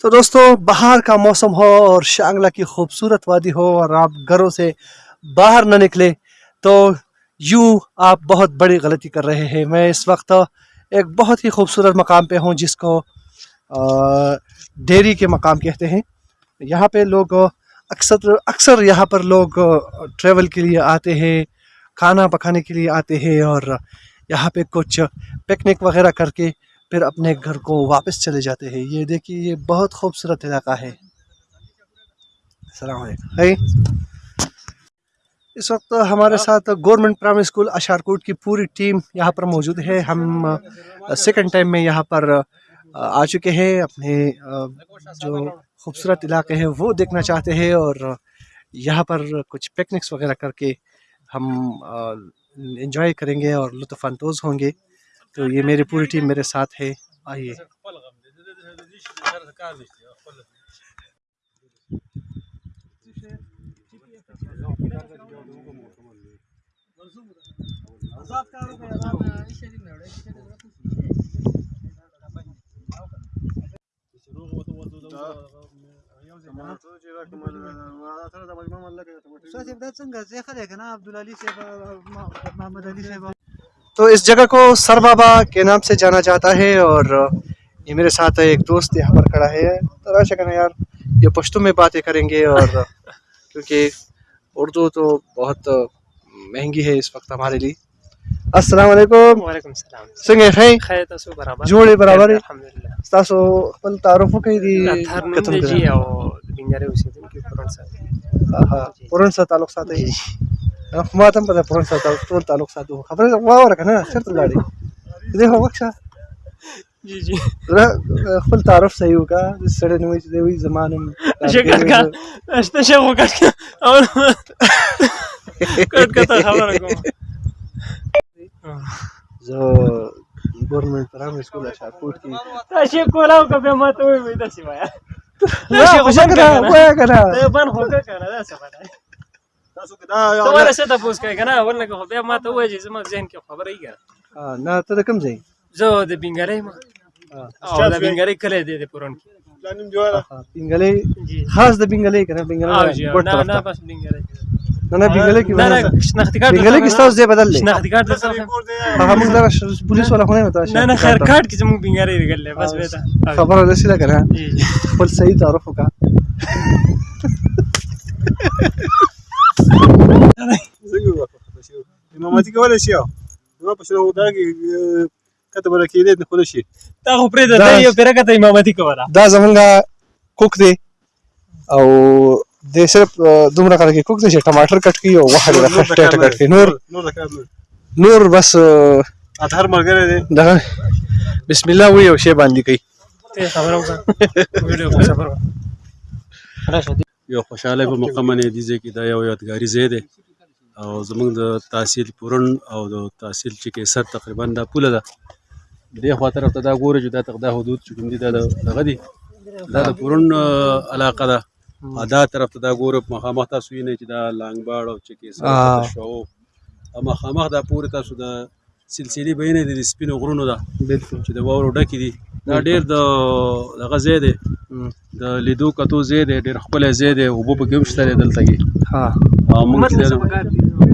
تو دوستو باہر کا موسم ہو اور شانگلہ کی خوبصورت وادی ہو اور آپ گھروں سے باہر نہ نکلے، تو یوں آپ بہت بڑی غلطی کر رہے ہیں۔ میں اس وقت ایک بہت ہی خوبصورت مقام پہ ہوں جس کو ڈیری کے مقام کہتے ہیں۔ یہاں پہ لوگ اکثر اکثر یہاں پر لوگ ٹریول کے لیے آتے ہیں، کھانا پکانے کے لیے آتے ہیں اور یہاں پہ کچھ پکنک وغیرہ کر کے پھر اپنے گھر کو واپس چلے جاتے ہیں۔ یہ دیکھیے، یہ بہت خوبصورت علاقہ ہے۔ السلام علیکم۔ اس وقت ہمارے ساتھ گورنمنٹ پرائمری اسکول اشارکوٹ کی پوری ٹیم یہاں پر موجود ہے ہم سیکنڈ ٹائم میں یہاں پر آ چکے ہیں اپنے جو خوبصورت علاقے ہیں وہ دیکھنا چاہتے ہیں اور یہاں پر کچھ پکنکس وغیرہ کر کے ہم انجوائے کریں گے اور لطف اندوز ہوں گے تو یہ میری پوری ٹیم میرے ساتھ ہے آئیے تو اس جگہ کو سر بابا کے نام سے جانا جاتا ہے اور یہ میرے ساتھ ایک دوست یہاں پر کھڑا ہے۔ تو راشا کرنا یار، یہ پشتو میں باتیں کریں گے اور کیونکہ اردو تو بہت مہنگی ہے اس وقت ہمارے لیے۔ السلام علیکم۔ وعلیکم السلام۔ څنګه ښه خیر تاسو برابر۔ جوړې برابر۔ الحمدلله تاسو خپل تعارف وکړئ دي کتم. جی او د بنګاري اوسېدونکي پرون سره آها، پرون سره تعلق ساتي ما ته په پرون سره تعلق- ټول تعلق ساتو خبره واوره که نه چېرته لاړې دې خو وکشه جی جی۔ خپل تعارف صحیح د سړی وایي چې دی وایي زما نوم شکر کا اشته شغو کټ او کټ کټ خبره کوم زه ګورنمنټ پرایمري سکول اشارکوټ کې تاسو کولاو کبه ماته وي وي داسې وایا نه خو څنګه ده وایه که نه ته بان خو کا کنه دا څه پته ته ولا څه ته پوس کوي کنه ورنه خو بیا ماته وایي چې زما ذهن کې خبره یې نه ته کوم ځای زه د بنګاري ما. او د بنګاري کله دی د پرون کې. آها، پینګلې جی. خاص د پینګلې که نه؟ او پینګلې جی ګوټ نه نه بس بنګاري نه نه پینګلې کې نه نه شناختی کارت پینګلې کې ستاسو ځای بدل دی. شناختی کارت درته هغه موږ ش- پولیس والا خو نه یم ته نه نه خیر کارت کې زموږ بنګاري لګل بس به خبره ده که نه؟ جی. خپل صحیح تعارف وکړه امامتي کولای شي نو په شنو دا کې کته بل کې دې خو شي تا خو پرې دا- ده یو پیره کته امامتي کوله دا زمونږ کوک دی. او د صرف دومره کار کې کوک دی چې ټماټر کټ کړي او ښه ټیټه کټ کړي نور نور بس اطهر ملګری دی. دغه بسم الله وی او شی باندې کوي ته خبره وکړه. ویډیو راشه. یو خوشاله په مقام نه دي چې دا یو یادګاری ځای دی. او زمونږ د تحصیل پورن او د تحصیل چې کې سر تقریباً دا پوله ده. دې خوا طرف ته دا ګوري چې دا تقدا حدود چې کوم دي دا د- دغه دي. دا د پورن علاقه ده. او دا طرف ته دا ګورو مخامخ تاسو وینئ چې دا لانګباړ او چې کې. سر شو او مخامخ دا پورې تاسو د سلسلې بینه د سپینو غرونو ده. بالکل. چې د واورو ډکې دي. دا ډېر د دغه ځای دی. د لیدو کتو ځای دی ډېر ښکلی ځای دی. اوبه پکې هم شته دی دلته کې. ها او موږ چې دی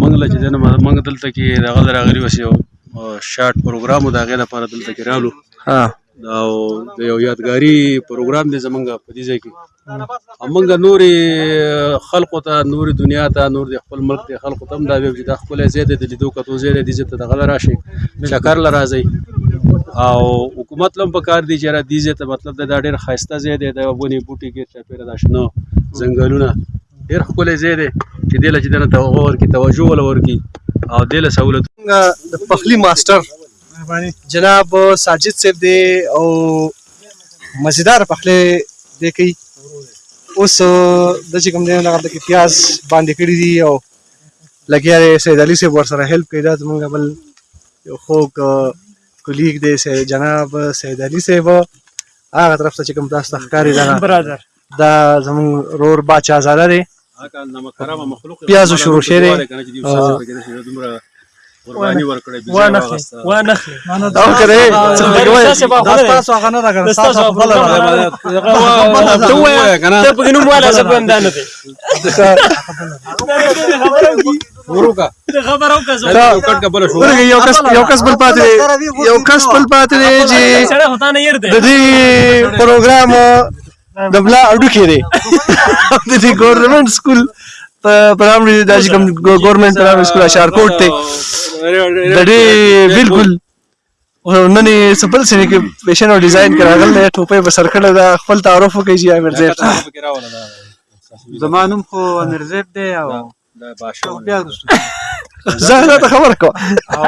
موږ چې دی موږ دلته کې دغه له راغلي اوس یو اه، شارټ پروګرام و د هغې لپاره دلته کې رالو. ها. او د یو یادګاري پروګرام دی زمونږ په دې ځای کې. موږ نورې خلقو ته نورې دنیا ته نور د خپل ملک د خلقو ته دا ویل چې دا ځای دی د لیدو کتو دی دې ځای ته دغه له راشئ. چکر له راځئ. او حکومت لم په کار دی چې را ځای ته مطلب دا دا ډېر ښایسته ځای دی د ونې بوټي ګیر چاپېره دا شنه ځنګلونه. ډېر ښکلی ځای دی چې دې له چې دنه ته هغه ورکړي توجه وله ورکړي او دې له سهولت د پخلی ماسټر جناب ساجد صاحب دی او مزیدار پخلی دی کوي. اوس د چې کوم دی هغه د کې پیاز باندې کړی دي او لګیا دی سید علي صاحب ورسره هیلپ کوي. دا زمونږ بل یو خوږ کولیګ دی سید جناب سید علي صاحب هغه طرف ته چې کوم تاسو ته ښکاري دغه برادر. دا زمونږ رور باچا زاده دی. پیازو شروع دی. قرباني ورکړې دا تاسو هغه نه راغله تاسو خپل ته ته په والا دي وروکا شو. یو کس یو کس بل پاتې یو کس بل پاتې چې د دې پروګرام د بلا اډو کې دی د دې ګورنمنت سکول په پرامري د کوم ګورنمنت پرامري سکول اشارکوټ ته د دې بالکل نن سپل سینې کې فیشن او ډیزاین کراغل دی ټوپې په سر کړه دا خپل تعارف وکړي چې امیر زیب۔ زمانم خو امیر زیب دی او. زه ته خبر کو۔ او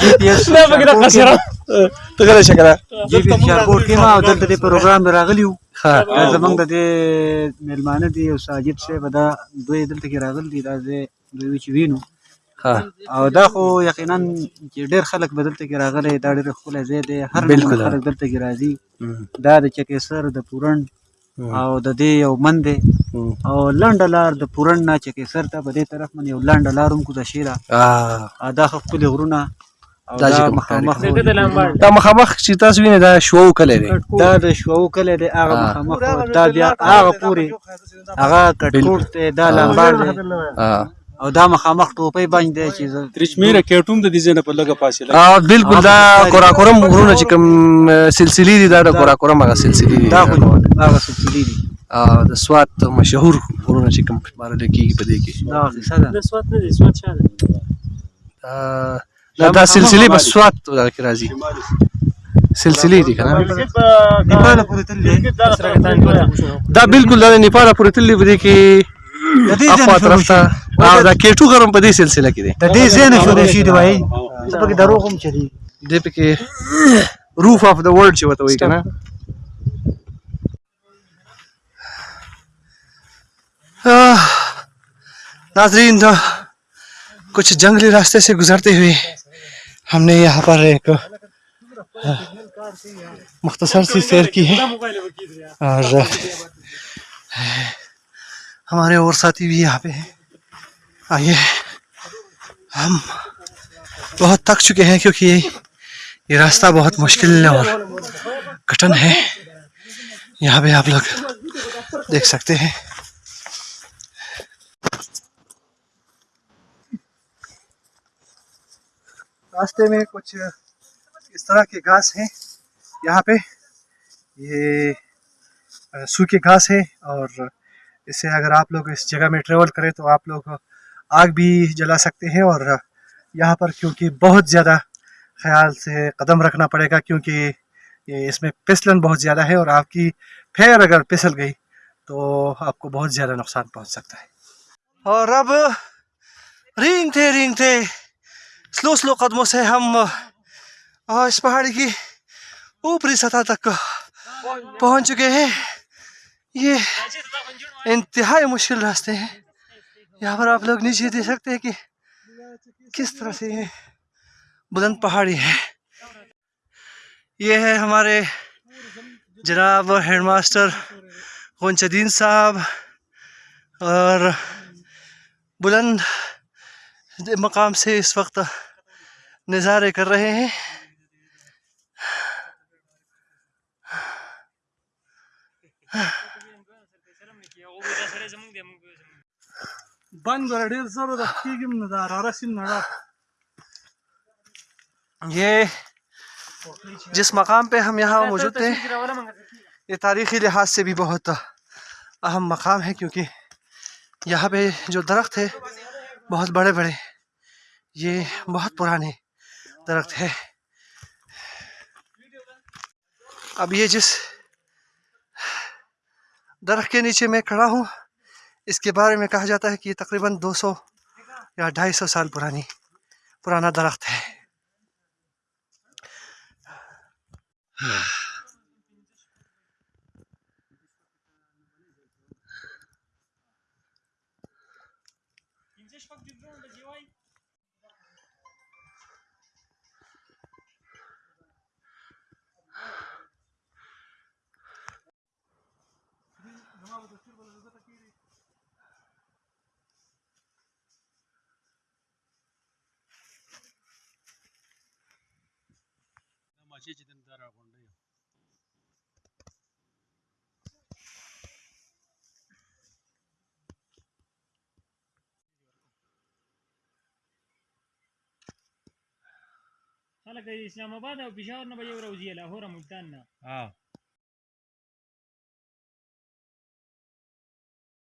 جی پی ایس نه بګره قصره ته غره شکر جی پی ایس شارکوټ کې ما د پروګرام راغلی وو ها زمونږ د دې میلمانه دي او ساجد صاحب دا دوی دلته کې راغلي دي دا زه دوی چې وینو. ها او دا خو یقینا چې ډېر خلک به دلته کې راغلي دا ډېر ښکلی ځای دی هر بالکل. خلک دلته کې راځي. دا د چکېسر د پورن او د دې یو من دی. او لار د پورن نه چکېسر ته په دې طرف باندې یو لار هم کوزه شي ده ا دا ښکلي غرونه. دا چې دا مخامخ چې تاسو وینئ دا شو کله دی. دا د شوو کلی دی هغه. مخامخ دا بیا هغه پورې هغه کټکوټ دی دا لامبار دی. ها او دا مخامخ ټوپۍ باندې دی چې ترچمیره کېټوم د دې ځای نه په لګه فاصله ا بالکل دا کوراکورم غرونه چې کوم سلسله دي دا د کوراکورم هغه سلسله دي. دا خو هغه سلسلې دي. ا د سوات مشهور غرونه چې کوم بار لکېږي په دې کې. دا د سوات نه دي سوات شاله ا دا دا سلسله په سوات کې راځي. سلسله دي کنه نیپال پورې تل دی سره کتان دی دا بالکل د نیپال پورې کې د دې ځای اخوا طرف. ته او دا کېټو غرم په دې سلسله کې دی. د دې ځای نه شروع شي دی وایي. پکې دروغ هم چلی دې پکې روف اف د ورلد چې وته وایي کنه آہ، ناظرین تو کچھ جنگلی راستے سے گزرتے ہوئے ہم نے یہاں پر ایک مختصر سی سیر کی ہے۔ اور ہمارے اور ساتھی بھی یہاں پہ ہیں۔ آئیے۔ ہم بہت تک چکے ہیں کیونکہ یہ راستہ بہت مشکل اور کٹن ہے۔ یہاں پہ آپ لوگ دیکھ سکتے ہیں۔ راستے میں کچھ اس طرح کے گھاس ہیں۔ یہاں پہ یہ سوکھے گھاس ہے اور اس سے اگر آپ لوگ اس جگہ میں ٹریول کریں تو آپ لوگ آگ بھی جلا سکتے ہیں اور یہاں پر کیونکہ بہت زیادہ خیال سے قدم رکھنا پڑے گا کیونکہ یہ اس میں پسلن بہت زیادہ ہے اور آپ کی پھیر اگر پسل گئی تو آپ کو بہت زیادہ نقصان پہنچ سکتا ہے۔ اور اب رینگتے رینگتے۔ سلو سلو قدموں سے ہم اس پہاڑی کی اوپری سطح تک پہنچ چکے ہیں یہ انتہائی مشکل راستے ہیں یہاں پر آپ لوگ نیچے دیکھ سکتے ہیں کہ کس طرح سے یہ بلند پہاڑی ہے یہ ہے ہمارے جناب ہیڈ ماسٹر غنچدین صاحب اور بلند مقام سے اس وقت نظارے کر رہے ہیں۔ یہ جس مقام پہ ہم یہاں موجود تھے یہ تاریخی لحاظ سے بھی بہت اہم مقام ہے کیونکہ یہاں پہ جو درخت ہے بہت بڑے بڑے یہ بہت پرانے درخت ہے۔ اب یہ جس درخت کے نیچے میں کھڑا ہوں، اس کے بارے میں کہا جاتا ہے کہ یہ تقریباً دو سو یا ڈھائی سو سال پرانی، پرانا درخت ہے۔ دن دار غونډه خلک د اسلام آباد او پېښور نه به یو راوځي لاهور او ملتان نه ها